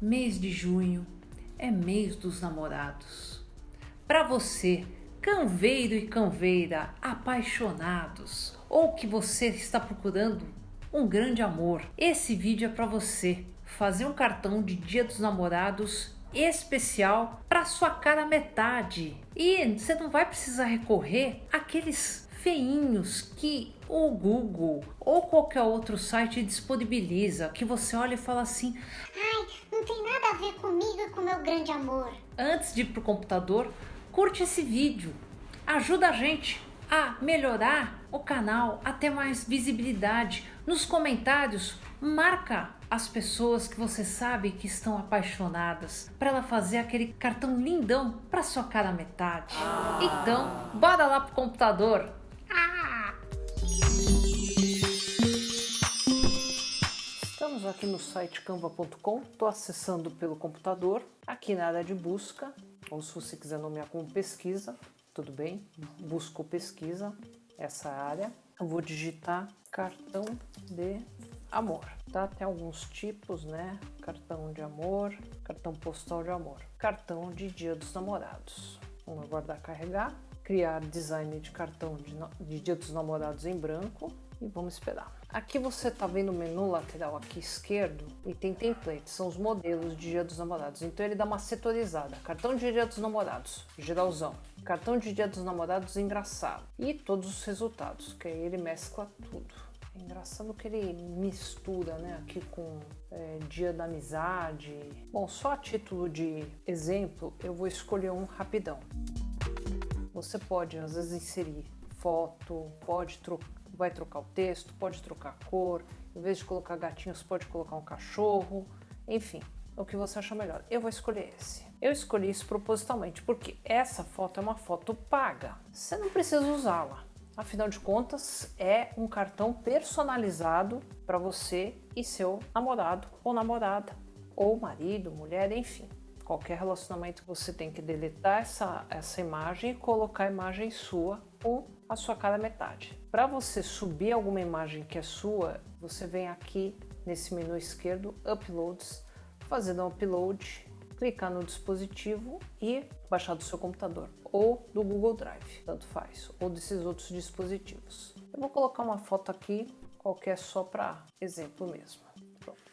Mês de junho é mês dos namorados. Para você, canveiro e canveira apaixonados, ou que você está procurando um grande amor, esse vídeo é para você fazer um cartão de Dia dos Namorados especial para sua cara metade. E você não vai precisar recorrer àqueles feinhos que o Google ou qualquer outro site disponibiliza, que você olha e fala assim: a ver comigo e com meu grande amor. Antes de ir pro computador, curte esse vídeo, ajuda a gente a melhorar o canal, a ter mais visibilidade. Nos comentários, marca as pessoas que você sabe que estão apaixonadas para ela fazer aquele cartão lindão para sua cara metade. Então, bora lá pro computador. Aqui no site canva.com, estou acessando pelo computador, aqui na área de busca, ou se você quiser nomear como pesquisa, tudo bem, busco pesquisa, essa área. Eu vou digitar cartão de amor, tá? Tem alguns tipos, né? Cartão de amor, cartão postal de amor, cartão de dia dos namorados. Vamos aguardar carregar, criar design de cartão de, de dia dos namorados em branco e vamos esperar. Aqui você está vendo o menu lateral aqui esquerdo e tem templates, são os modelos de Dia dos Namorados. Então ele dá uma setorizada, cartão de Dia dos Namorados, geralzão, cartão de Dia dos Namorados engraçado e todos os resultados, que aí ele mescla tudo. É engraçado que ele mistura né, aqui com é, Dia da Amizade. Bom, só a título de exemplo, eu vou escolher um rapidão. Você pode às vezes inserir foto, pode trocar vai trocar o texto, pode trocar a cor, em vez de colocar gatinhos, pode colocar um cachorro, enfim, o que você achar melhor. Eu vou escolher esse. Eu escolhi isso propositalmente porque essa foto é uma foto paga. Você não precisa usá-la. Afinal de contas, é um cartão personalizado para você e seu namorado ou namorada, ou marido, mulher, enfim. Qualquer relacionamento você tem que deletar essa, essa imagem e colocar a imagem sua com a sua cara metade. Para você subir alguma imagem que é sua, você vem aqui nesse menu esquerdo, Uploads, fazendo um upload, clicar no dispositivo e baixar do seu computador ou do Google Drive, tanto faz, ou desses outros dispositivos. Eu vou colocar uma foto aqui, qualquer só para exemplo mesmo.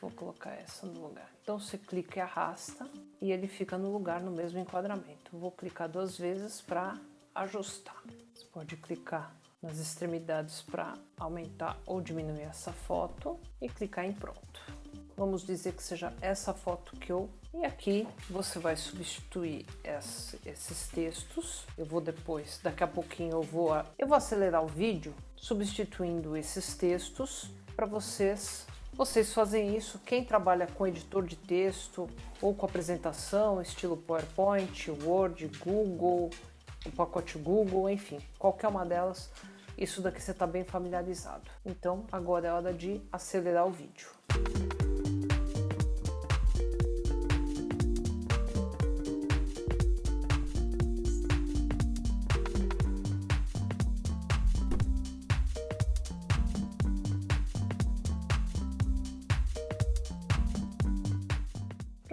Vou colocar essa no lugar. Então você clica e arrasta e ele fica no lugar no mesmo enquadramento. Vou clicar duas vezes para ajustar. Você pode clicar nas extremidades para aumentar ou diminuir essa foto e clicar em pronto. Vamos dizer que seja essa foto que eu... E aqui você vai substituir esses textos. Eu vou depois, daqui a pouquinho eu vou, eu vou acelerar o vídeo substituindo esses textos para vocês vocês fazem isso, quem trabalha com editor de texto ou com apresentação, estilo PowerPoint, Word, Google, o pacote Google, enfim, qualquer uma delas, isso daqui você está bem familiarizado. Então, agora é hora de acelerar o vídeo.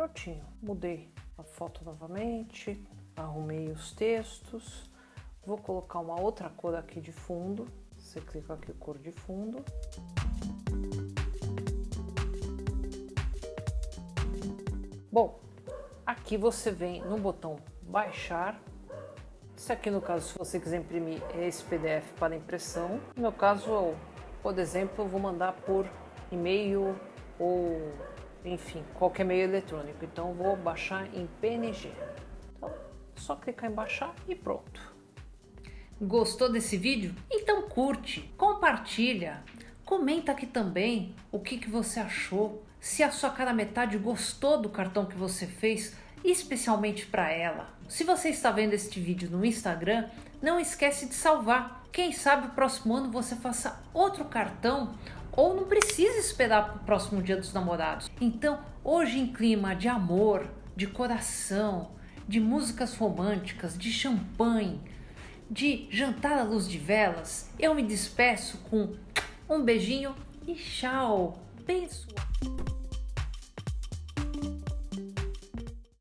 Prontinho, mudei a foto novamente, arrumei os textos, vou colocar uma outra cor aqui de fundo, você clica aqui cor de fundo. Bom, aqui você vem no botão baixar, se aqui no caso, se você quiser imprimir é esse PDF para impressão, no meu caso, por exemplo, eu vou mandar por e-mail ou enfim, qualquer meio eletrônico, então vou baixar em PNG. Só clicar em baixar e pronto. Gostou desse vídeo? Então curte, compartilha, comenta aqui também o que, que você achou, se a sua cara metade gostou do cartão que você fez, especialmente para ela. Se você está vendo este vídeo no Instagram, não esquece de salvar. Quem sabe o próximo ano você faça outro cartão ou não precisa esperar para o próximo dia dos namorados. Então, hoje em clima de amor, de coração, de músicas românticas, de champanhe, de jantar à luz de velas, eu me despeço com um beijinho e tchau. Beijo.